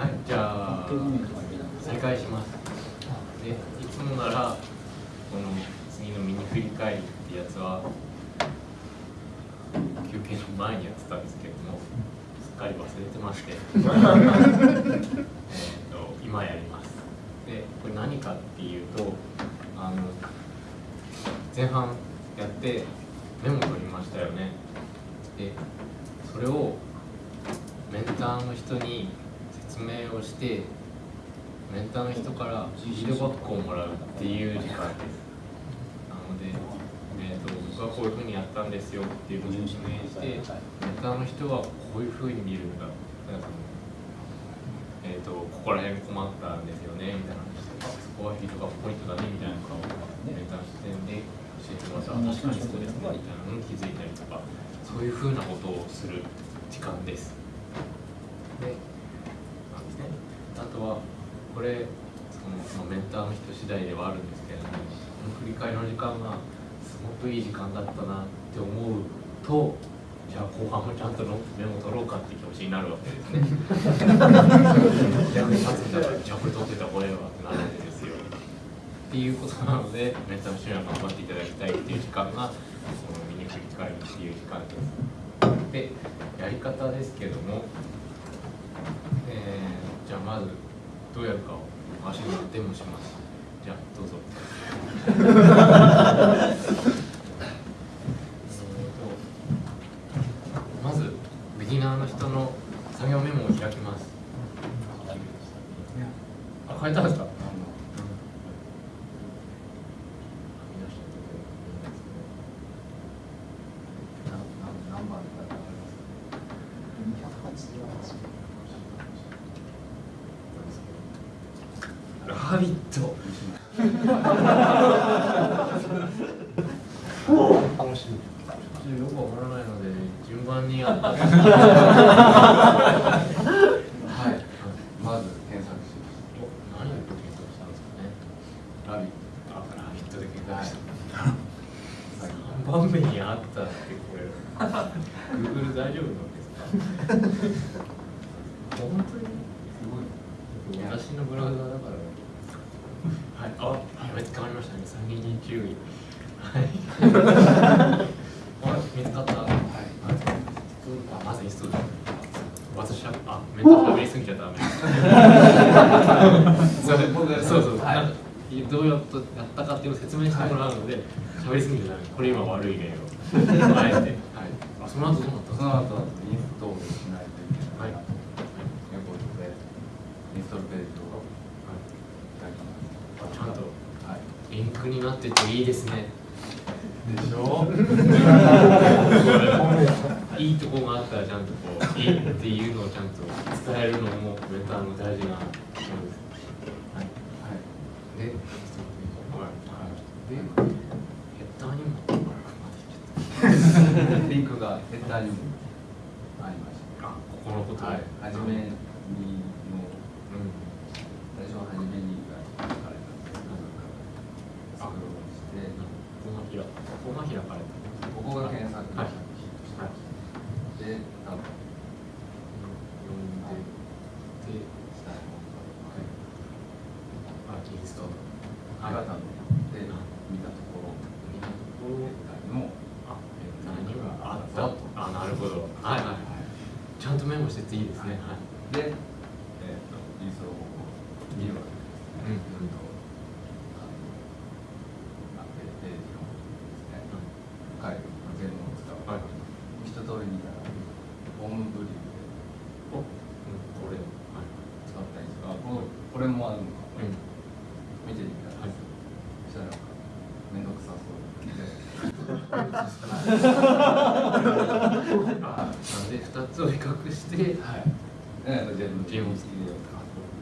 はいじゃあ再開します。でいつもならこの次のミニ振り返りってやつは休憩の前にやってたんですけどもすっかり忘れてまして。えーと今やります。でこれ何かっていうとあの前半やってメモ取りましたよね。でそれをメンターの人に説明をしてメンターの人からフィードバックをもらうっていう時間です。なので、えー、と僕はこういうふうにやったんですよっていうのを説明してメンターの人はこういうふうに見るんだ。なんかえー、とここら辺困ったんですよねみたいな話とかそこはフィードバックポイントだねみたいなのをメンターの視点で教えてもらった。ら確かにそうですねみたいなのに気づい。たりとかそういうふうなことをする時間です。でこれそのそのメンターの人次第ではあるんですけれどもこの振り返りの時間がすごくいい時間だったなって思うとじゃあ後半もちゃんとメモ取ろうかって気持ちになるわけですね。役に立つんだからじゃあこれ取ってた方がいいわってなるわけですよ。っていうことなのでメンターの人には頑張っていただきたいっていう時間がそのミニ振り返りっていう時間です。でやり方ですけども、えーじゃあまずどうやるかを足でデモします。じゃあどうぞ。えーとまずビギナーの人の作業メモを開きます。あ、変えたんですか。ラビット。楽しみよくわからない。ので順番にやって。はい。まず検索しお何で検索したんですかね。ラビッあ、ラビットで検索した。はい。番目にあったってこれ。Google 大丈夫なんですか。本当に。すごい。私のブラウザだから。はい、あ、やめて変わりましたね。三人に注意。はい。あ、見つかった？はい。あ、まずインストール。私は、あ、メンタル喋りすぎちゃダメ。そうそうそう。はいどうやったやったかっていうのを説明してもらうので、喋りすぎちゃダメ。これ今悪い例を。あえて。はい。あ、その後どうなった。その後インストールしないといけないはい。ということでインストールページを開きますちゃんとはいリンクになってていいですね。でしょ？いいとこがあったらちゃんとこういいっていうのをちゃんと伝えるのもメンターの大事なことです。はい。はい。で、はい。で、ヘッダーにも。あリンクがヘッダーにもありました。ここのこと。で、はい、はじめにのうん、最初ははじめにが書かれたんですけどスクロールしてここが開ここが開かれた。ここが検索はい。はいはい。で多分読んで、で、下のあ、インストール。方が多分で見たところ見たところヘッダーにもあ、何があったと。あ、なるほど。はいはいはい。ちゃんとメモしてていいですね。はい。で、えー、とインストール方法を見るわけです。うんずっとあのあペページの方ですね。ファイル全部を使う。はい。一通り見たらホームブリでお、うん、これ。はい。使ったりとか、ここれもあるのか、うん。見てみたら、はい。そしたらなんか面倒くさそう。で。あ、なんで二つを比較して、はい。えー、全部ジェームスキーの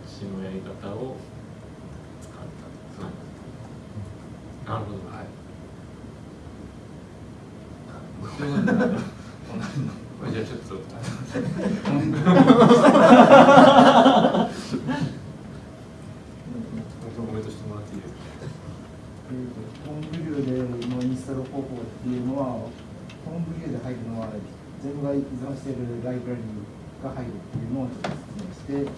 私のやり方を使ったと。なるほど。はい。ということで、同じ。ゃあちょっと。コントしてもらっていいですか。ホームビューでのインストール方法っていうのは、ホームビューで入るのは、全部が依存しているライブラリが入るっていうのをちょっと説明して、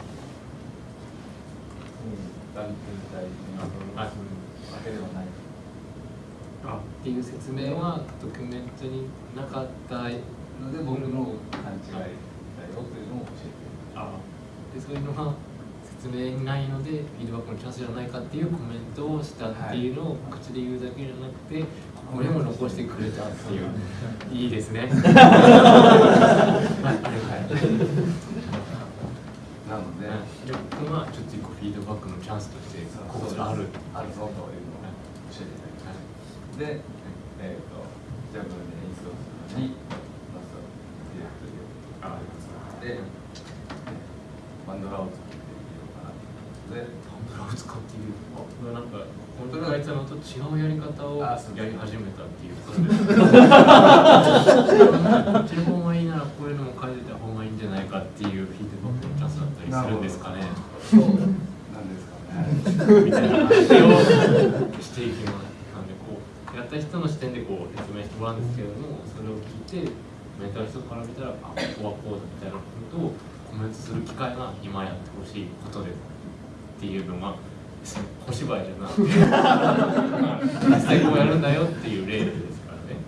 っていう説明はドキュメントになかったので僕の勘違いだよというのを教えて。あ。でそういうのが説明にないのでフィードバックのチャンスじゃないかっていうコメントをしたっていうのを口で言うだけじゃなくてこれも残してくれたっていう。いいですね。はい。なので、で僕はちょっと一個フィードバックのチャンスとしてここである。あるぞというのを教えてい。ただきましたで、えー、とじゃあこれでインストールするのにマスターディレクトリをありますのでバンドラを作ってみようかなとで。ハンドラを使っているあこれなんか本当に書いてたのと違うやり方をやり始めたっていうことで。すこっちの方がいいならこういうのも書いてた方がいいんじゃないかっていうフィードバックのチャンスだったりするんですかね。そうなんですかねみたいな話をしていきますなんでこうやった人の視点でこう説明してもらうんですけれどもそれを聞いてメンターの人から見たらあここはこうだみたいなことをコメントする機会が今やってほしいことですっていうのが小芝居じゃなくて実際こうやるんだよっていう例ですからね。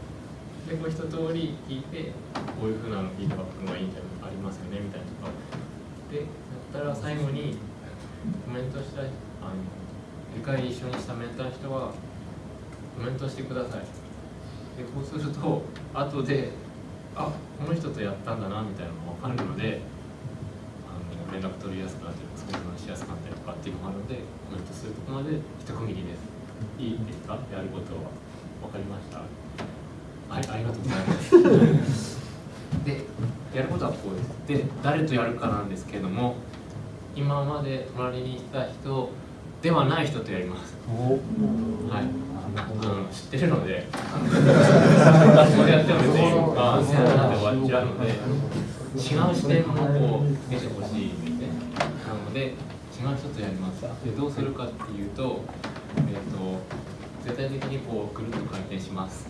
でこう一通り聞いてこういうふうなフィードバックがいいんじゃないありますよねみたいなとかでやったら最後にコメントしたいあの理解一緒にしたメンターの人はコメントしてください。でこうすると後であこの人とやったんだなみたいなのが分かるのであの連絡取りやすくなって相談しやすくなったりとかっていうのがあるのでコメントするとこまで一区切りです。いいですかやることは分かりました。はいありがとうございます。でやることはこうです。で誰とやるかなんですけれども今まで隣にいた人ではない人とやります。はい。あの知ってるので。ここでやっても別にああせやなで終わっちゃうので違う視点もこう出てほしいんですね。なので違う人とやります。でどうするかっていうとえっ、と絶対的にこうぐるっと回転します